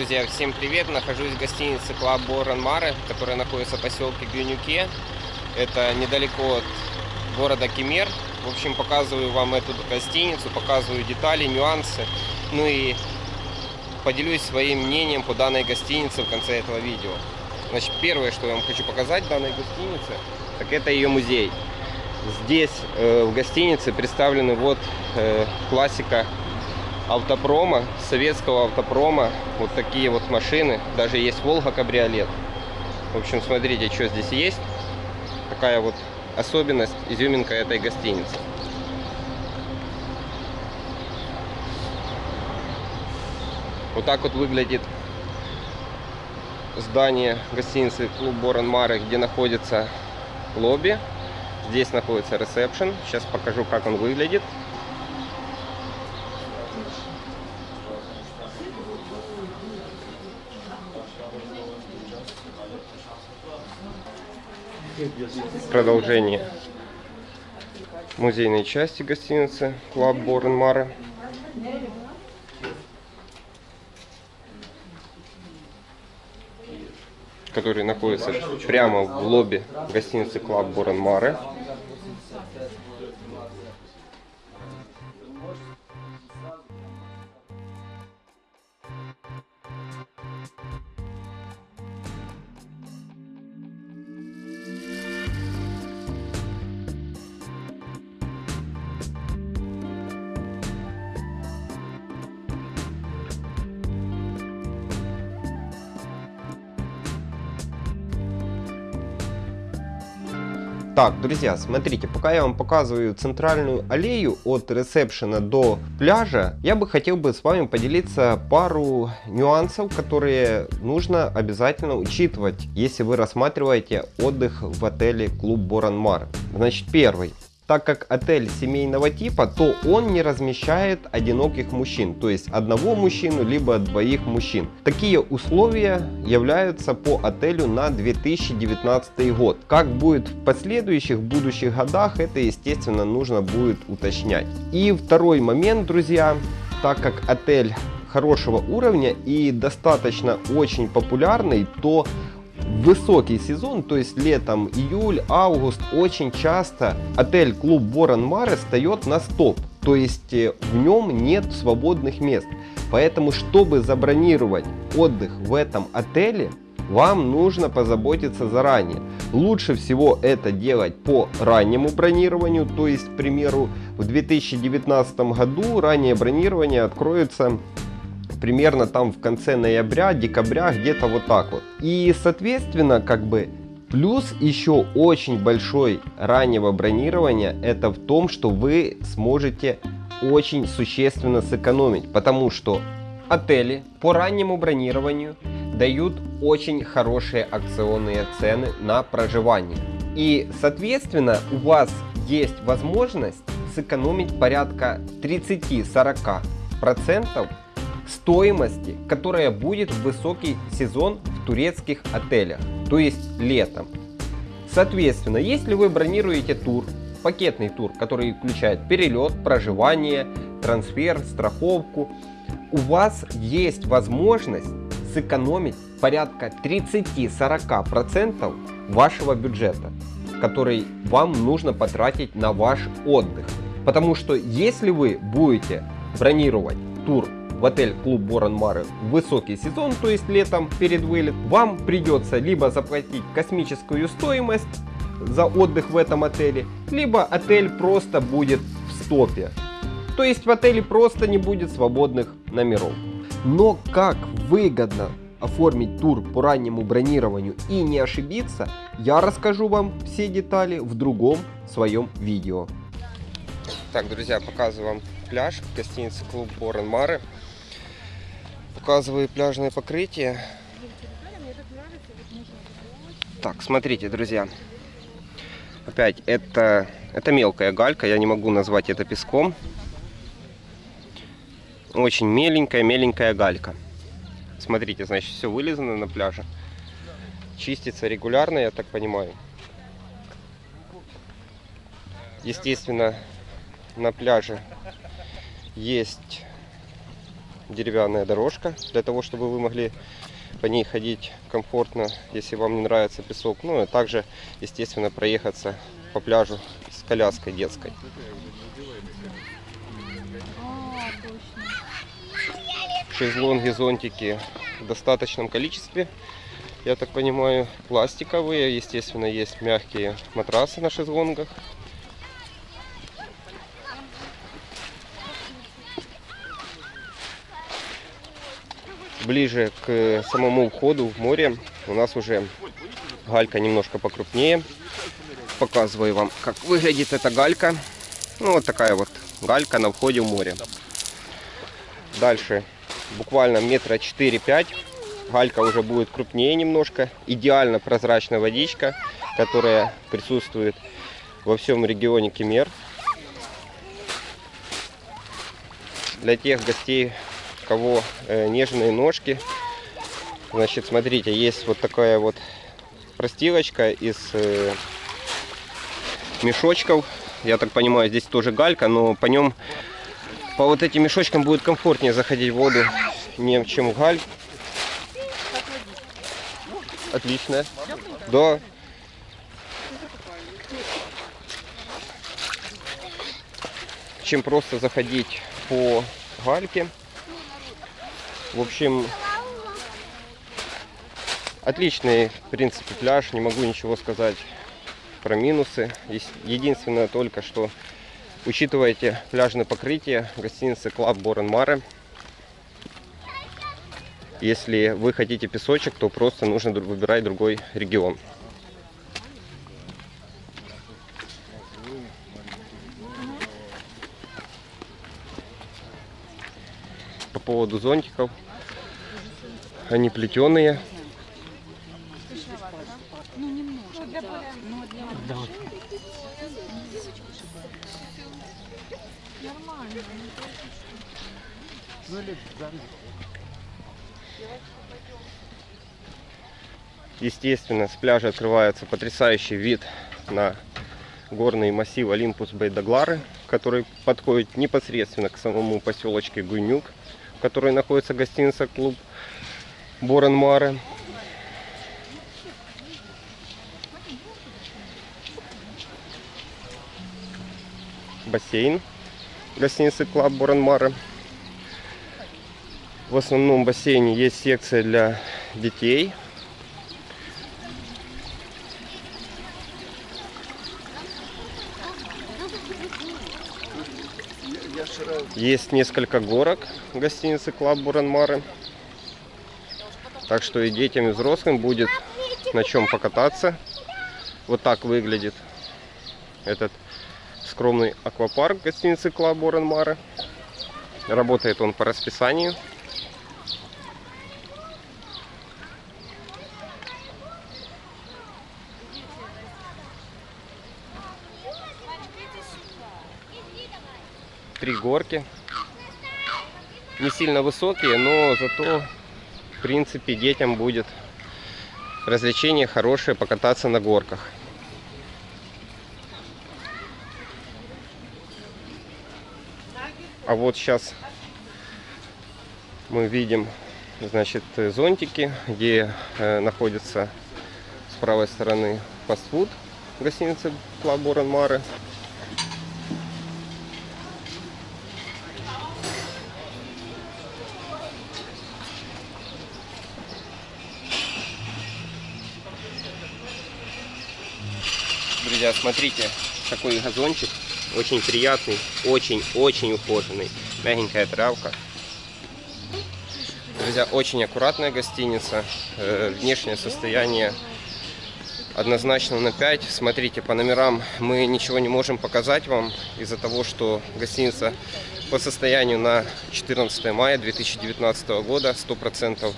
Друзья, всем привет! Нахожусь в гостинице Club Борон Маре, которая находится в поселке Гюнюке. Это недалеко от города Кемер. В общем, показываю вам эту гостиницу, показываю детали, нюансы. Ну и поделюсь своим мнением по данной гостинице в конце этого видео. Значит, первое, что я вам хочу показать данной гостинице, так это ее музей. Здесь э, в гостинице представлены вот э, классика автопрома, советского автопрома. Вот такие вот машины. Даже есть Волга кабриолет. В общем, смотрите, что здесь есть. Такая вот особенность, изюминка этой гостиницы. Вот так вот выглядит здание гостиницы Клуб Борон Мары, где находится лобби. Здесь находится ресепшн. Сейчас покажу, как он выглядит. Продолжение музейной части гостиницы Club Boran Mare. который находится прямо в лобби гостиницы Club Boran Mare. Так, друзья, смотрите, пока я вам показываю центральную аллею от ресепшена до пляжа, я бы хотел бы с вами поделиться пару нюансов, которые нужно обязательно учитывать, если вы рассматриваете отдых в отеле Клуб Боранмар. Значит, первый так как отель семейного типа, то он не размещает одиноких мужчин, то есть одного мужчину, либо двоих мужчин. Такие условия являются по отелю на 2019 год. Как будет в последующих будущих годах, это естественно нужно будет уточнять. И второй момент, друзья, так как отель хорошего уровня и достаточно очень популярный, то высокий сезон, то есть летом, июль, август, очень часто отель-клуб Борон Маре встает на стоп. То есть э, в нем нет свободных мест. Поэтому, чтобы забронировать отдых в этом отеле, вам нужно позаботиться заранее. Лучше всего это делать по раннему бронированию, то есть, к примеру, в 2019 году раннее бронирование откроется примерно там в конце ноября, декабря, где-то вот так вот. И соответственно, как бы Плюс еще очень большой раннего бронирования это в том, что вы сможете очень существенно сэкономить, потому что отели по раннему бронированию дают очень хорошие акционные цены на проживание. И соответственно у вас есть возможность сэкономить порядка 30-40% стоимости, которая будет в высокий сезон в турецких отелях, то есть летом. Соответственно, если вы бронируете тур, пакетный тур, который включает перелет, проживание, трансфер, страховку, у вас есть возможность сэкономить порядка 30-40% вашего бюджета, который вам нужно потратить на ваш отдых. Потому что если вы будете бронировать тур в отель клуб Борон Мары в высокий сезон, то есть летом перед вылет, вам придется либо заплатить космическую стоимость за отдых в этом отеле, либо отель просто будет в стопе. То есть в отеле просто не будет свободных номеров. Но как выгодно оформить тур по раннему бронированию и не ошибиться, я расскажу вам все детали в другом своем видео. Так, друзья, показываю вам пляж гостиницы клуб Борон Мары. Показываю пляжное покрытие. Так, смотрите, друзья. Опять, это, это мелкая галька, я не могу назвать это песком. Очень меленькая, меленькая галька. Смотрите, значит, все вылезано на пляже. Чистится регулярно, я так понимаю. Естественно, на пляже есть деревянная дорожка, для того, чтобы вы могли по ней ходить комфортно, если вам не нравится песок. Ну и также, естественно, проехаться по пляжу с коляской детской. А. Шезлонги, зонтики в достаточном количестве. Я так понимаю, пластиковые. Естественно, есть мягкие матрасы на шезлонгах. Ближе к самому входу в море у нас уже галька немножко покрупнее. Показываю вам, как выглядит эта галька. Ну, вот такая вот галька на входе в море. Дальше буквально метра 4-5. Галька уже будет крупнее немножко. Идеально прозрачная водичка, которая присутствует во всем регионе Кемер. Для тех гостей, кого э, нежные ножки, значит, смотрите, есть вот такая вот простилочка из э, мешочков. Я так понимаю, здесь тоже галька, но по нем, по вот этим мешочкам будет комфортнее заходить в воду, не чем в галь. Отлично. Да. Чем просто заходить по гальке. В общем, отличный, в принципе, пляж. Не могу ничего сказать про минусы. Единственное только, что учитывайте пляжное покрытие гостиницы Club Boran Mare. Если вы хотите песочек, то просто нужно выбирать другой регион. По поводу зонтиков. Они плетеные. Естественно, с пляжа открывается потрясающий вид на горный массив Олимпус Бейдаглары, который подходит непосредственно к самому поселочке Гуйнюк, которой находится гостиница клуб Boran Mare. Бассейн гостиницы Club Boran Mare. В основном бассейне есть секция для детей. Есть несколько горок в гостинице Club Boran Mare. Так что и детям, и взрослым будет на чем покататься. Вот так выглядит этот скромный аквапарк гостиницы Club Boran Mare. Работает он по расписанию. Три горки. Не сильно высокие, но зато, в принципе, детям будет развлечение хорошее покататься на горках. А вот сейчас мы видим, значит, зонтики, где э, находится с правой стороны фастфуд гостиницы Club Boran Друзья, смотрите, такой газончик. Очень приятный, очень-очень ухоженный. Мягенькая травка. Друзья, очень аккуратная гостиница. Э, внешнее состояние однозначно на 5. Смотрите, по номерам мы ничего не можем показать вам из-за того, что гостиница по состоянию на 14 мая 2019 года 100%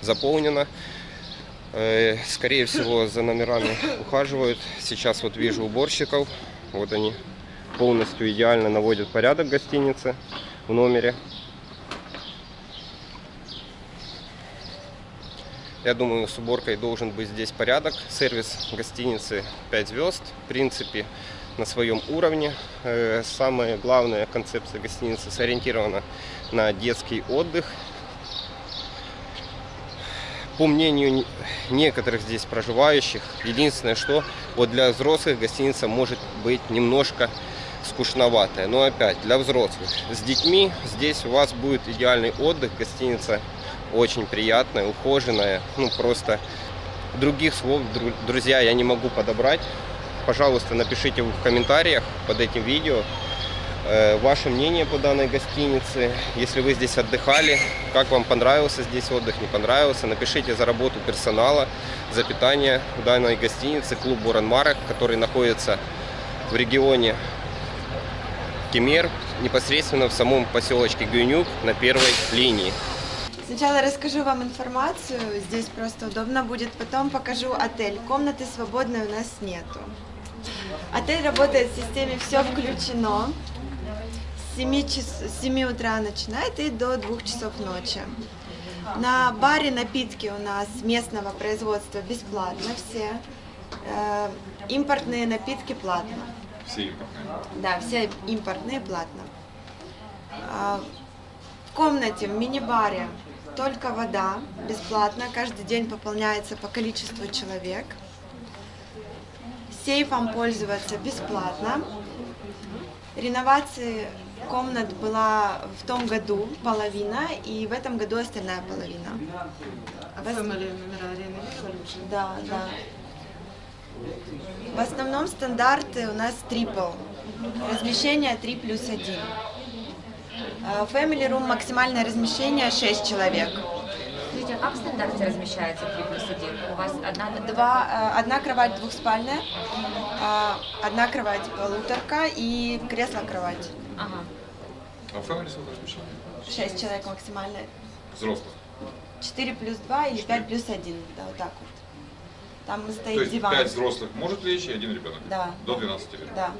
заполнена. Э, Скорее всего, за номерами ухаживают. Сейчас вот вижу уборщиков. Вот они полностью идеально наводят порядок в гостинице в номере. Я думаю, с уборкой должен быть здесь порядок. Сервис гостиницы 5 звезд, в принципе, на своем уровне. Э, Самая главная концепция гостиницы сориентирована на детский отдых. По мнению не- некоторых здесь проживающих, единственное, что вот для взрослых гостиница может быть немножко скучноватая. Но опять, для взрослых. С детьми здесь у вас будет идеальный отдых. Гостиница очень приятная, ухоженная. Ну, просто других слов, дру- друзья, я не могу подобрать. Пожалуйста, напишите в комментариях под этим видео ваше мнение по данной гостинице. Если вы здесь отдыхали, как вам понравился здесь отдых, не понравился, напишите за работу персонала, за питание данной гостинице клуб Буранмарок, который находится в регионе Кемер, непосредственно в самом поселочке Гюнюк на первой линии. Сначала расскажу вам информацию, здесь просто удобно будет, потом покажу отель. Комнаты свободной у нас нету. Отель работает в системе «Все включено». С 7, час, с 7 утра начинает и до 2 часов ночи. На баре напитки у нас местного производства бесплатно все. Э, импортные напитки платно. Все импортные. Да, все импортные платно. А, В комнате, в мини-баре только вода, бесплатно, каждый день пополняется по количеству человек. Сейфом пользоваться бесплатно. Реновации комнат была в том году половина, и в этом году остальная половина. А Family номера реновировали уже? Да, да. В основном стандарты у нас трипл. Размещение 3 плюс 1. Э, Family Room максимальное размещение 6 человек. А как в стандарте размещается 3 плюс 1? У вас одна... Два, э, одна кровать двухспальная, э, одна кровать полуторка и кресло-кровать. Ага. А в Family сколько размещения? 6 человек максимально. Взрослых. 4 плюс 2 или 5 плюс 1. Да, вот так вот. Там То стоит есть диван. 5 взрослых может лечь и один ребенок? Да. До 12 лет. Да.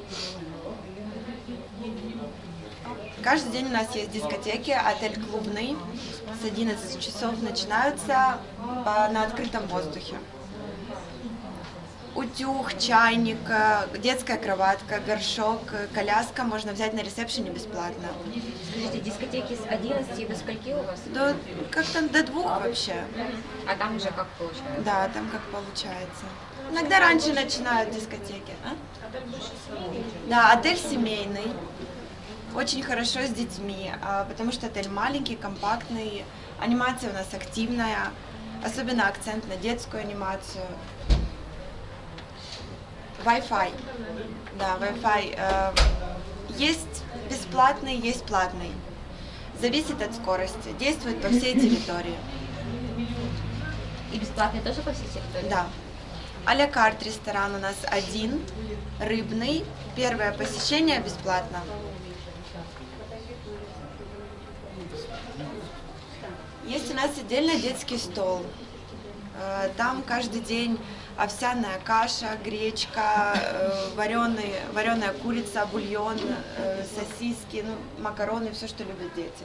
Каждый день у нас есть дискотеки, отель клубный. С 11 часов начинаются по- на открытом воздухе. Утюг, чайник, э, детская кроватка, горшок, э, коляска можно взять на ресепшене бесплатно. Скажите, дискотеки с 11 до скольки у вас? До, как-то до двух вообще. А там уже как получается? Да, там как получается. Иногда раньше начинают дискотеки. а? Да, отель семейный. Очень хорошо с детьми, а, потому что отель маленький, компактный, анимация у нас активная, особенно акцент на детскую анимацию. Wi-Fi. Да, Wi-Fi. э, Есть бесплатный, есть платный. Зависит от скорости. Действует по всей территории. И бесплатные тоже по всей территории? Да. А-ля карт ресторан у нас один, рыбный. Первое посещение бесплатно. Есть у нас отдельно детский стол. Э, Там каждый день овсяная каша, гречка, вареный, вареная курица, бульон, э, сосиски, ну, макароны, все, что любят дети.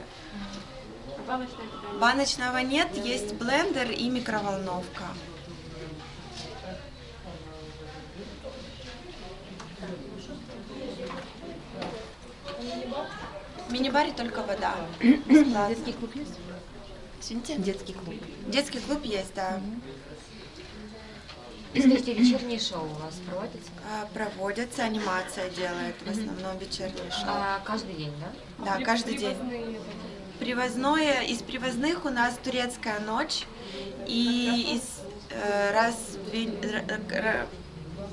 Баночного нет, есть блендер и микроволновка. В мини-баре только вода. Детский клуб есть? Извините? Детский клуб. Детский клуб есть, да. И скажите, вечерние шоу у вас проводятся? А, Проводятся, анимация делает в основном вечерние шоу. А, каждый день, да? Да, каждый день. Привозное, из привозных у нас турецкая ночь и из э, раз в две- р- р-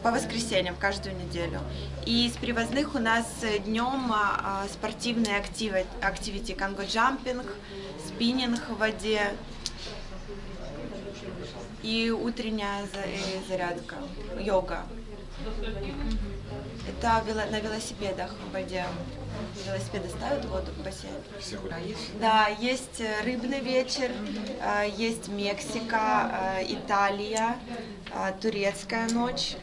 по воскресеньям каждую неделю. И из привозных у нас днем спортивные активы, активити, конго-джампинг, спиннинг в воде и утренняя э, зарядка, йога. Это на велосипедах в воде. Велосипеды ставят в воду в бассейн. Ходят. Да, есть э, рыбный вечер, э, есть Мексика, Италия, турецкая ночь,